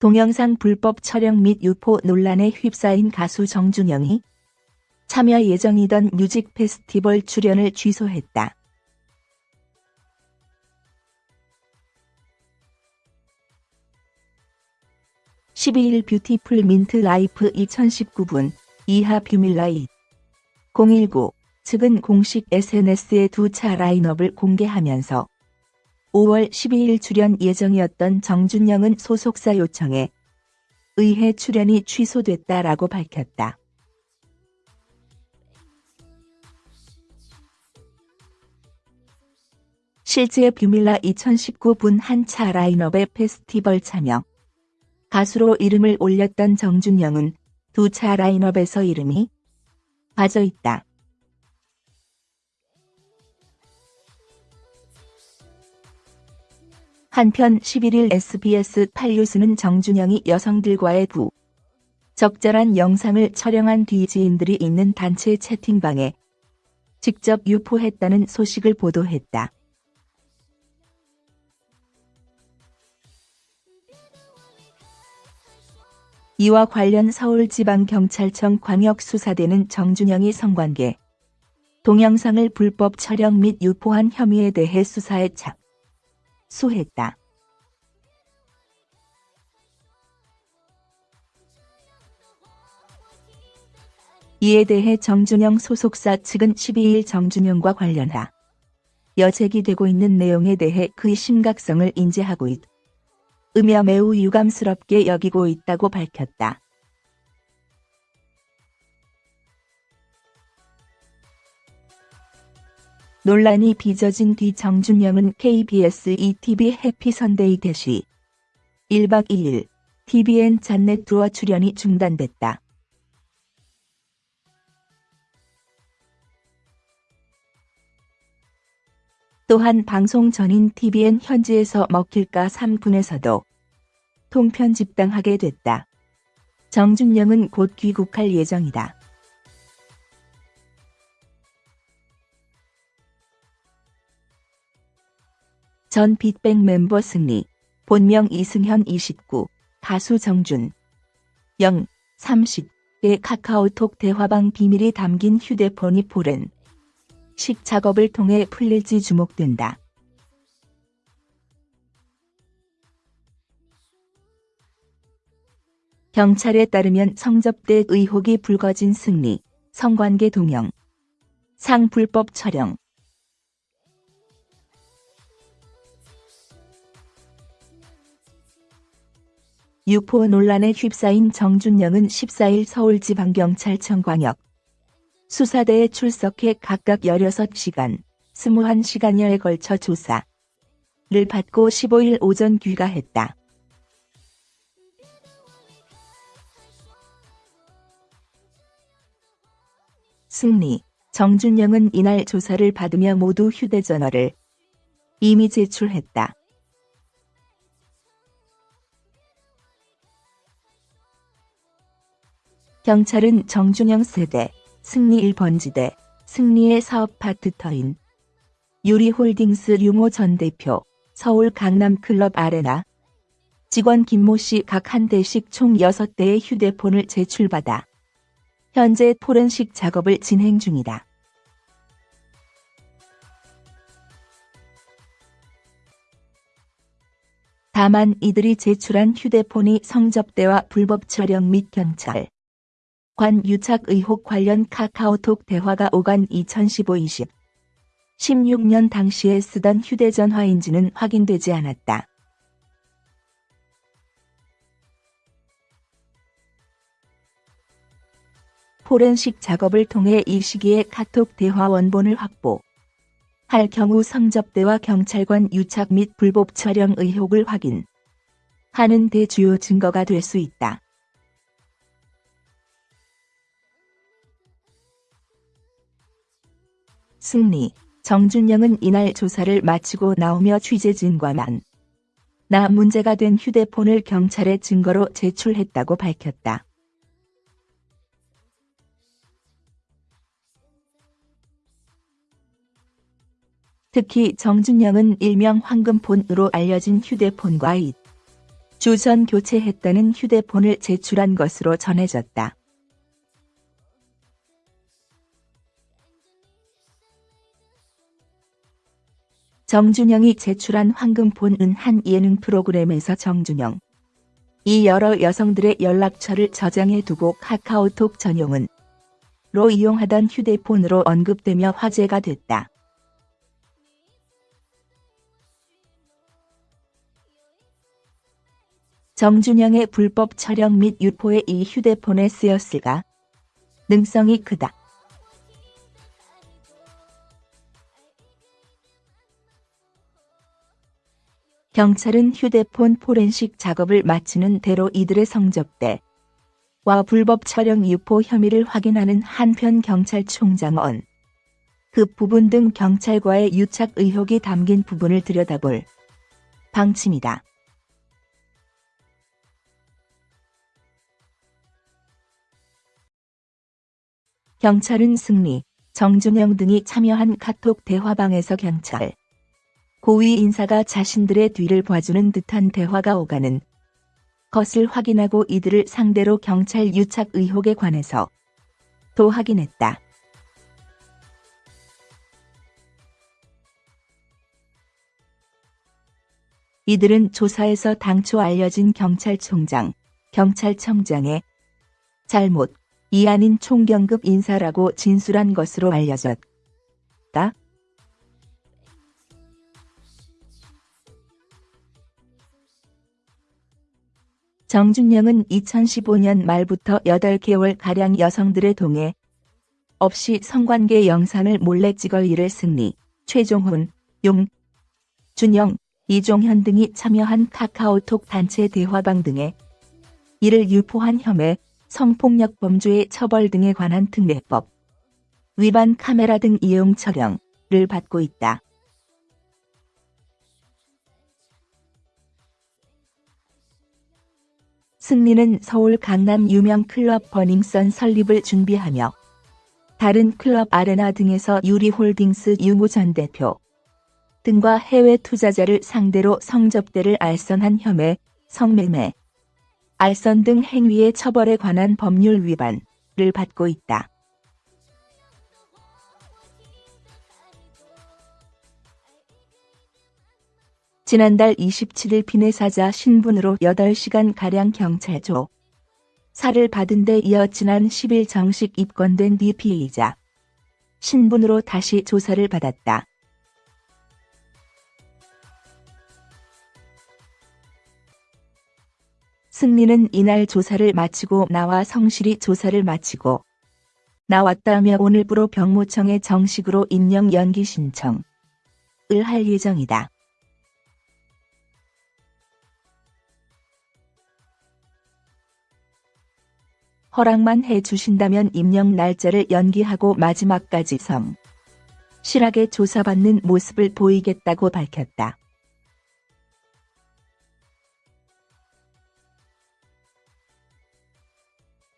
동영상 불법 촬영 및 유포 논란에 휩싸인 가수 정준영이 참여 예정이던 뮤직 페스티벌 출연을 취소했다. (12일) 뷰티풀 민트 라이프 2019 이하 뷰민라 2019 측은 공식 SNS에 2차 라인업을 공개하면서 5월 12일 출연 예정이었던 정준영은 소속사 요청에 의해 출연이 취소됐다라고 밝혔다. 실제 뷰밀라 2019분 한차 라인업의 페스티벌 참여. 가수로 이름을 올렸던 정준영은 두 차 라인업에서 이름이 빠져 있다. 한편 11일 SBS 8뉴스는 정준영이 여성들과의 부 적절한 영상을 촬영한 뒤 지인들이 있는 단체 채팅방에 직접 유포했다는 소식을 보도했다. 이와 관련 서울지방경찰청 광역수사대는 정준영이 성관계 동영상을 불법 촬영 및 유포한 혐의에 대해 수사에 착 수했다. 이에 대해 정준영 소속사 측은 12일 정준영과 관련하 여제기되고 있는 내용에 대해 그의 심각성을 인지하고 있. 으며 매우 유감스럽게 여기고 있다고 밝혔다. 논란이 빚어진 뒤 정준영은 KBS ETV 해피선데이 대시 1박 2일 TVN 잔넷 투어 출연이 중단됐다. 또한 방송 전인 TVN 현지에서 먹힐까 3분에서도 통편 집당하게 됐다. 정준영은 곧 귀국할 예정이다. 전 빅뱅 멤버 승리, 본명 이승현 29, 가수 정준, 영 30의 카카오톡 대화방 비밀이 담긴 휴대폰이 포렌 식 작업을 통해 풀릴지 주목된다. 경찰에 따르면 성접대 의혹이 불거진 승리, 성관계 동영, 상 불법 촬영, 유포 논란에 휩싸인 정준영은 14일 서울지방경찰청 광역 수사대에 출석해 각각 16시간, 21시간여에 걸쳐 조사를 받고 15일 오전 귀가했다. 승리, 정준영은 이날 조사를 받으며 모두 휴대전화를 이미 제출했다. 경찰은 정준영 세대, 승리 1번지대, 승리의 사업 파트터인 유리홀딩스 류모 전 대표, 서울 강남클럽 아레나 직원 김모 씨 각 한 대씩 총 6대의 휴대폰을 제출받아 현재 포렌식 작업을 진행 중이다. 다만 이들이 제출한 휴대폰이 성접대와 불법 촬영 및 경찰 관 유착 의혹 관련 카카오톡 대화가 오간 2015-20 16년 당시에 쓰던 휴대전화인지는 확인되지 않았다. 포렌식 작업을 통해 이 시기에 카톡 대화 원본을 확보. 할 경우 성접대와 경찰관 유착 및 불법 촬영 의혹을 확인. 하는 대주요 증거가 될 수 있다. 승리, 정준영은 이날 조사를 마치고 나오며 취재진과 만. 나 문제가 된 휴대폰을 경찰에 증거로 제출했다고 밝혔다. 특히 정준영은 일명 황금폰으로 알려진 휴대폰과 잇 주전 교체했다는 휴대폰을 제출한 것으로 전해졌다. 정준영이 제출한 황금폰은 한 예능 프로그램에서 정준영 이 여러 여성들의 연락처를 저장해 두고 카카오톡 전용은 로 이용하던 휴대폰으로 언급되며 화제가 됐다. 정준영의 불법 촬영 및 유포에 이 휴대폰에 쓰였을까? 능성이 크다. 경찰은 휴대폰 포렌식 작업을 마치는 대로 이들의 성접대 와 불법 촬영 유포 혐의를 확인하는 한편 경찰총장은 그 부분 등 경찰과의 유착 의혹이 담긴 부분을 들여다볼 방침이다. 경찰은 승리, 정준영 등이 참여한 카톡 대화방에서 경찰 고위 인사가 자신들의 뒤를 봐주는 듯한 대화가 오가는 것을 확인하고 이들을 상대로 경찰 유착 의혹에 관해서 도 확인했다. 이들은 조사에서 당초 알려진 경찰총장, 경찰청장의 잘못, 이 아닌 총경급 인사라고 진술한 것으로 알려졌다. 정준영은 2015년 말부터 8개월가량 여성들의 동해 없이 성관계 영상을 몰래 찍을 일을 승리, 최종훈, 용, 준영, 이종현 등이 참여한 카카오톡 단체 대화방 등에 이를 유포한 혐의, 성폭력 범죄의 처벌 등에 관한 특례법, 위반 카메라 등 이용 처령을 받고 있다. 승리는 서울 강남 유명 클럽 버닝썬 설립을 준비하며 다른 클럽 아레나 등에서 유리홀딩스 유무 전 대표 등과 해외 투자자를 상대로 성접대를 알선한 혐의, 성매매, 알선 등 행위의 처벌에 관한 법률 위반을 받고 있다. 지난달 27일 비내사자 신분으로 8시간가량 경찰조 사를 받은 데 이어 지난 10일 정식 입건된 뒤 피해자 신분으로 다시 조사를 받았다. 승리는 이날 조사를 마치고 나와 성실히 조사를 마치고 나왔다며 오늘부로 병무청에 정식으로 임명 연기 신청을 할 예정이다. 허락만 해 주신다면 임명 날짜를 연기하고 마지막까지 성 실하게 조사받는 모습을 보이겠다고 밝혔다.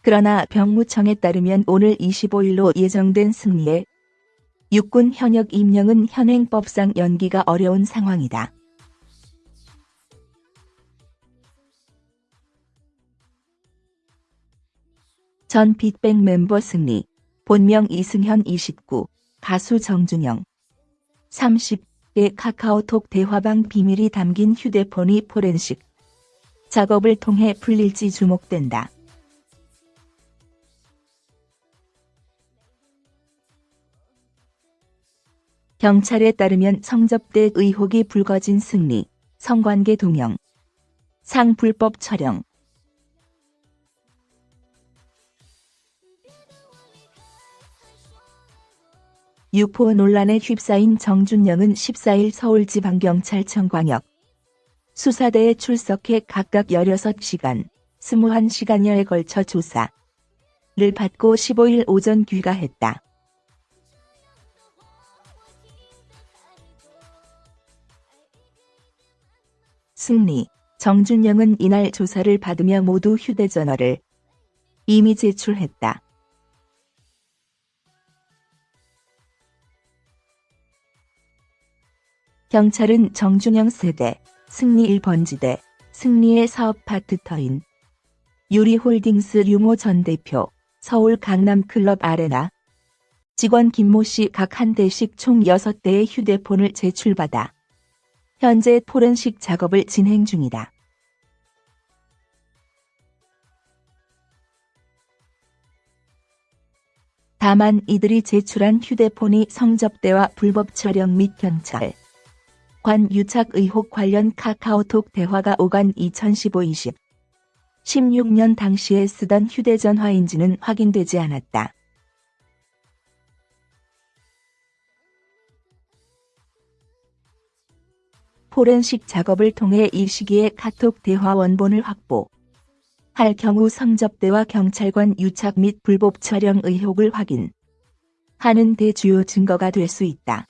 그러나 병무청에 따르면 오늘 25일로 예정된 승리의 육군 현역 임명은 현행법상 연기가 어려운 상황이다. 전 빅뱅 멤버 승리, 본명 이승현 29, 가수 정준영. 30의 카카오톡 대화방 비밀이 담긴 휴대폰이 포렌식. 작업을 통해 풀릴지 주목된다. 경찰에 따르면 성접대 의혹이 불거진 승리, 성관계 동영, 상 불법 촬영, 유포 논란에 휩싸인 정준영은 14일 서울지방경찰청 광역 수사대에 출석해 각각 16시간, 21시간여에 걸쳐 조사를 받고 15일 오전 귀가했다. 승리, 정준영은 이날 조사를 받으며 모두 휴대전화를 이미 제출했다. 경찰은 정준영 세대, 승리 1번지대, 승리의 사업 파트터인 유리홀딩스 류모 전 대표, 서울 강남클럽 아레나 직원 김모 씨 각 한 대씩 총 6대의 휴대폰을 제출받아 현재 포렌식 작업을 진행 중이다. 다만 이들이 제출한 휴대폰이 성접대와 불법 촬영 및 경찰, 관 유착 의혹 관련 카카오톡 대화가 오간 2015-20 16년 당시에 쓰던 휴대전화인지는 확인되지 않았다. 포렌식 작업을 통해 이 시기에 카톡 대화 원본을 확보. 할 경우 성접대와 경찰관 유착 및 불법 촬영 의혹을 확인. 하는 대 주요 증거가 될 수 있다.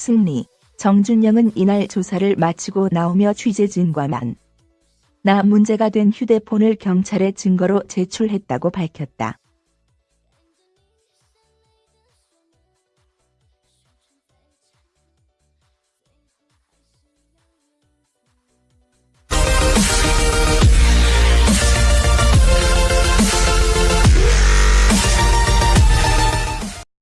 승리, 정준영은 이날 조사를 마치고 나오며 취재진과 만 나 문제가 된 휴대폰을 경찰에 증거로 제출했다고 밝혔다.